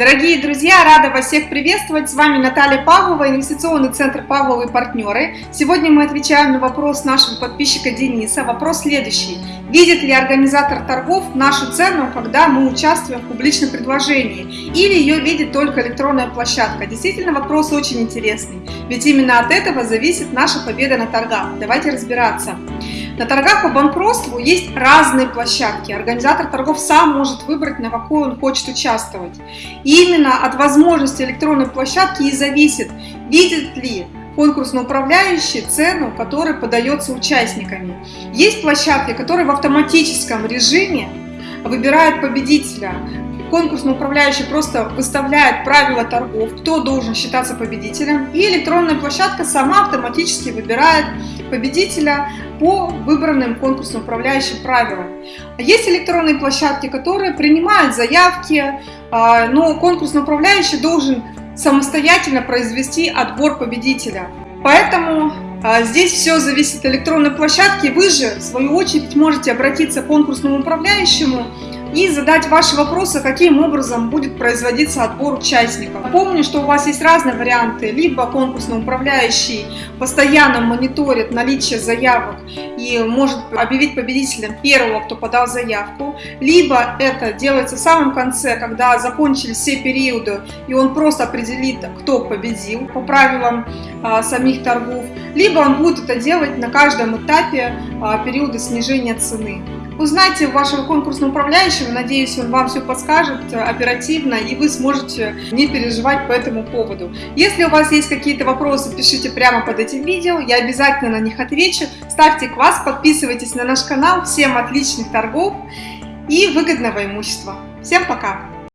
Дорогие друзья, рада вас всех приветствовать. С вами Наталья Павлова, инвестиционный центр Павловы партнеры. Сегодня мы отвечаем на вопрос нашего подписчика Дениса. Вопрос следующий. Видит ли организатор торгов нашу цену, когда мы участвуем в публичном предложении? Или ее видит только электронная площадка? Действительно, вопрос очень интересный. Ведь именно от этого зависит наша победа на торгах. Давайте разбираться. На торгах по банкротству есть разные площадки. Организатор торгов сам может выбрать, на какой он хочет участвовать. И именно от возможности электронной площадки и зависит, видит ли конкурсно управляющий цену, которая подается участниками. Есть площадки, которые в автоматическом режиме выбирают победителя конкурсно управляющий просто выставляет правила торгов, кто должен считаться победителем, и электронная площадка сама автоматически выбирает победителя по выбранным конкурсно управляющим правилам. Есть электронные площадки, которые принимают заявки, а, но конкурсно управляющий должен самостоятельно произвести отбор победителя. Поэтому а, здесь все зависит от электронной площадки. Вы же, в свою очередь, можете обратиться к конкурсному управляющему и задать ваши вопросы, каким образом будет производиться отбор участников. Помню, что у вас есть разные варианты, либо конкурсный управляющий постоянно мониторит наличие заявок и может объявить победителем первого, кто подал заявку, либо это делается в самом конце, когда закончились все периоды, и он просто определит, кто победил по правилам а, самих торгов, либо он будет это делать на каждом этапе а, периода снижения цены. Узнайте вашего конкурсного управляющего, надеюсь, он вам все подскажет оперативно, и вы сможете не переживать по этому поводу. Если у вас есть какие-то вопросы, пишите прямо под этим видео, я обязательно на них отвечу. Ставьте класс, подписывайтесь на наш канал. Всем отличных торгов и выгодного имущества. Всем пока!